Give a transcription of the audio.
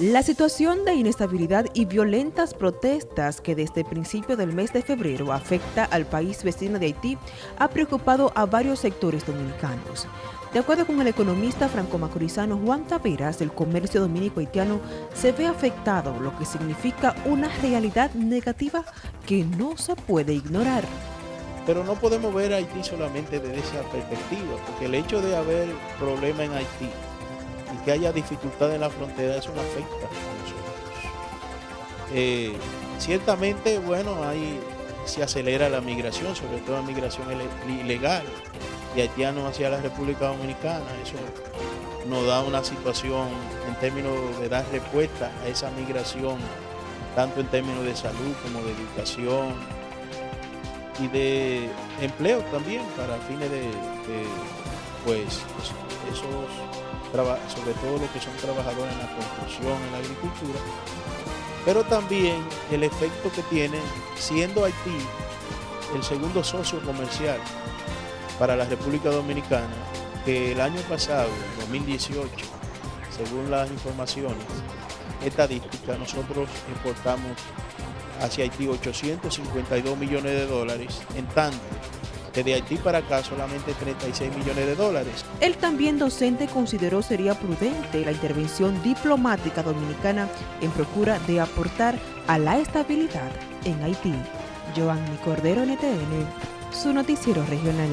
La situación de inestabilidad y violentas protestas que desde el principio del mes de febrero afecta al país vecino de Haití ha preocupado a varios sectores dominicanos. De acuerdo con el economista franco-macorizano Juan Taveras, el comercio dominico haitiano se ve afectado, lo que significa una realidad negativa que no se puede ignorar. Pero no podemos ver Haití solamente desde esa perspectiva, porque el hecho de haber problemas en Haití que haya dificultad en la frontera, eso no afecta a nosotros. Eh, ciertamente, bueno, ahí se acelera la migración, sobre todo la migración ilegal de haitianos hacia la República Dominicana. Eso nos da una situación en términos de dar respuesta a esa migración, tanto en términos de salud como de educación y de empleo también para fines de pues, esos sobre todo los que son trabajadores en la construcción, en la agricultura, pero también el efecto que tiene siendo Haití el segundo socio comercial para la República Dominicana, que el año pasado, 2018, según las informaciones estadísticas, nosotros importamos hacia Haití 852 millones de dólares, en tanto que de Haití para acá solamente 36 millones de dólares. Él también docente consideró sería prudente la intervención diplomática dominicana en procura de aportar a la estabilidad en Haití. Joanny Cordero NTN, su noticiero regional.